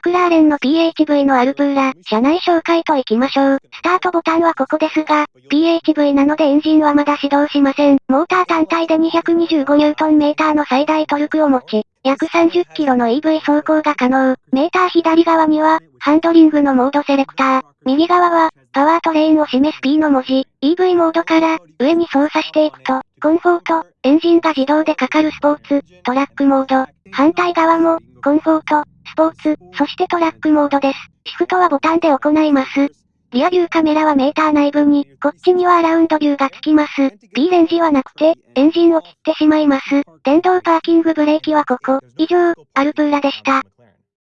マクラーレンの PHV のアルプーラ、車内紹介といきましょう。スタートボタンはここですが、PHV なのでエンジンはまだ始動しません。モーター単体で 225Nm の最大トルクを持ち、約30キロの EV 走行が可能。メーター左側には、ハンドリングのモードセレクター。右側は、パワートレインを示す P の文字。EV モードから、上に操作していくと、コンフォート、エンジンが自動でかかるスポーツ、トラックモード。反対側も、コンフォート、スポーツ、そしてトラックモードです。シフトはボタンで行います。リアビューカメラはメーター内部に、こっちにはアラウンドビューがつきます。B レンジはなくて、エンジンを切ってしまいます。電動パーキングブレーキはここ。以上、アルプーラでした。